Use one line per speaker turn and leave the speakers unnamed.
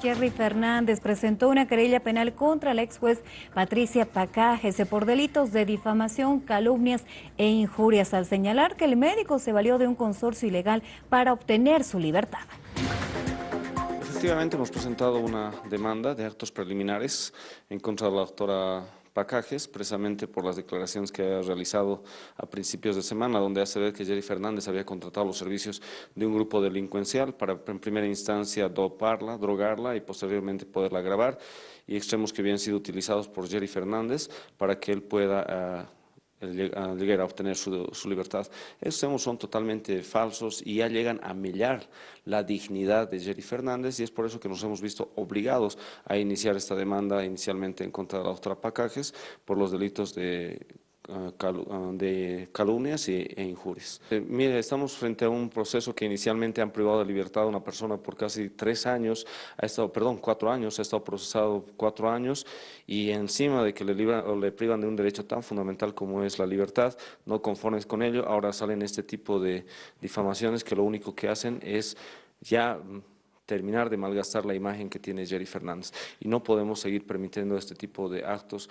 Jerry Fernández presentó una querella penal contra la ex juez Patricia Pacajes por delitos de difamación, calumnias e injurias al señalar que el médico se valió de un consorcio ilegal para obtener su libertad.
Efectivamente hemos presentado una demanda de actos preliminares en contra de la doctora Pacajes, precisamente por las declaraciones que ha realizado a principios de semana, donde hace ver que Jerry Fernández había contratado los servicios de un grupo delincuencial para en primera instancia doparla, drogarla y posteriormente poderla grabar, y extremos que habían sido utilizados por Jerry Fernández para que él pueda ah, llegar a obtener su, libertad. Estos son totalmente falsos y ya llegan a millar la dignidad de Jerry Fernández y es por eso que nos hemos visto obligados a iniciar esta demanda inicialmente en contra de la doctora Pacajes por los delitos de de calumnias e injurias. Eh, mire, estamos frente a un proceso que inicialmente han privado de libertad a una persona por casi tres años, ha estado, perdón, cuatro años, ha estado procesado cuatro años y encima de que le, le privan de un derecho tan fundamental como es la libertad, no conformes con ello, ahora salen este tipo de difamaciones que lo único que hacen es ya terminar de malgastar la imagen que tiene Jerry Fernández. Y no podemos seguir permitiendo este tipo de actos